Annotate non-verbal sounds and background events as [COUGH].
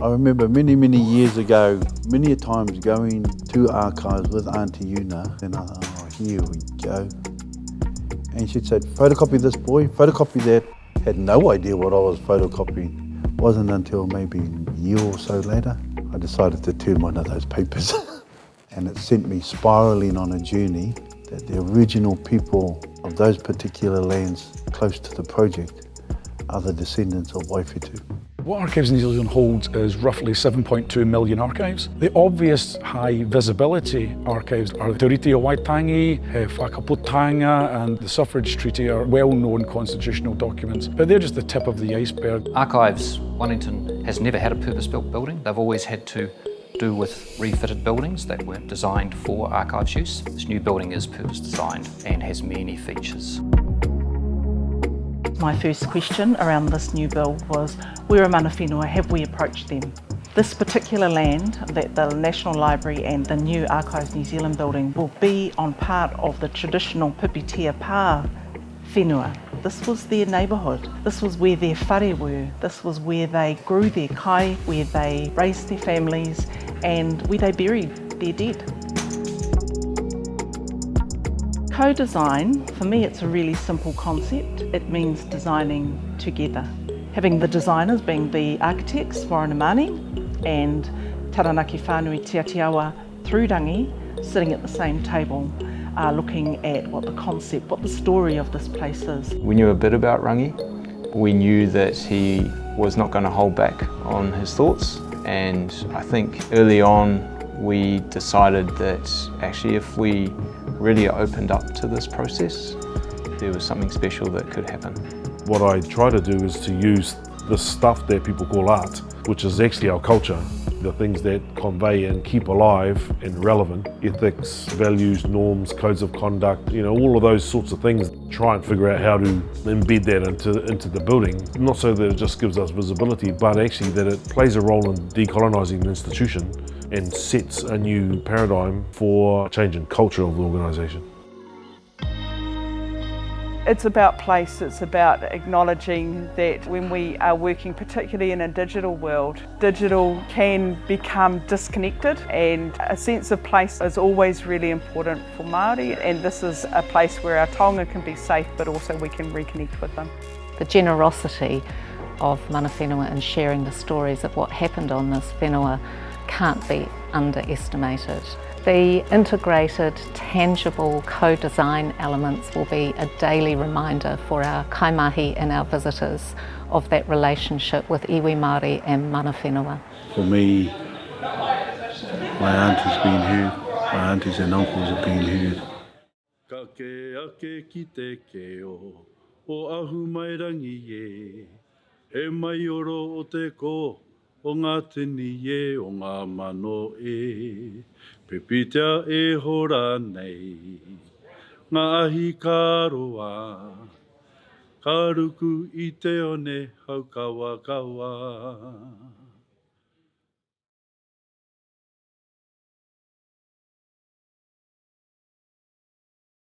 I remember many, many years ago, many times going to archives with Auntie Una, and I thought, oh, here we go. And she'd said, photocopy this boy, photocopy that. Had no idea what I was photocopying. Wasn't until maybe a year or so later, I decided to turn one of those papers. [LAUGHS] and it sent me spiraling on a journey that the original people of those particular lands close to the project are the descendants of Waifetu. What Archives New Zealand holds is roughly 7.2 million archives. The obvious high visibility archives are the Te o Waitangi, eh, Whakaputanga and the Suffrage Treaty are well-known constitutional documents, but they're just the tip of the iceberg. Archives Wellington has never had a purpose-built building. They've always had to do with refitted buildings that weren't designed for archives use. This new building is purpose designed and has many features. My first question around this new bill was, where are mana whenua, have we approached them? This particular land that the National Library and the new Archives New Zealand building will be on part of the traditional Pipitea Pā whenua. This was their neighbourhood. This was where their whare were. This was where they grew their kai, where they raised their families and where they buried their dead. Co-design, for me it's a really simple concept. It means designing together. Having the designers being the architects, Warren Mahoney, and Taranaki Whānui Te Atiawa Thrudangi sitting at the same table uh, looking at what the concept, what the story of this place is. We knew a bit about Rangi. We knew that he was not going to hold back on his thoughts and I think early on we decided that actually if we really opened up to this process, there was something special that could happen. What I try to do is to use the stuff that people call art, which is actually our culture, the things that convey and keep alive and relevant, ethics, values, norms, codes of conduct, you know, all of those sorts of things. Try and figure out how to embed that into, into the building, not so that it just gives us visibility, but actually that it plays a role in decolonising the institution and sets a new paradigm for change in culture of the organisation. It's about place, it's about acknowledging that when we are working particularly in a digital world, digital can become disconnected and a sense of place is always really important for Māori and this is a place where our taonga can be safe but also we can reconnect with them. The generosity of mana whenua and sharing the stories of what happened on this whenua can't be underestimated. The integrated, tangible co-design elements will be a daily reminder for our kaimahi and our visitors of that relationship with iwi Māori and mana whenua. For me, my aunt has been here, my aunties and uncles have been here. Ka ke ake ki te keo, o ahu mai rangi e, he mai oro o te ko, o ngā tini e o ngā mano e. Pepitea e hora nei, ngā ahi kāroa, ka ruku i te one haukawa kawa kawa.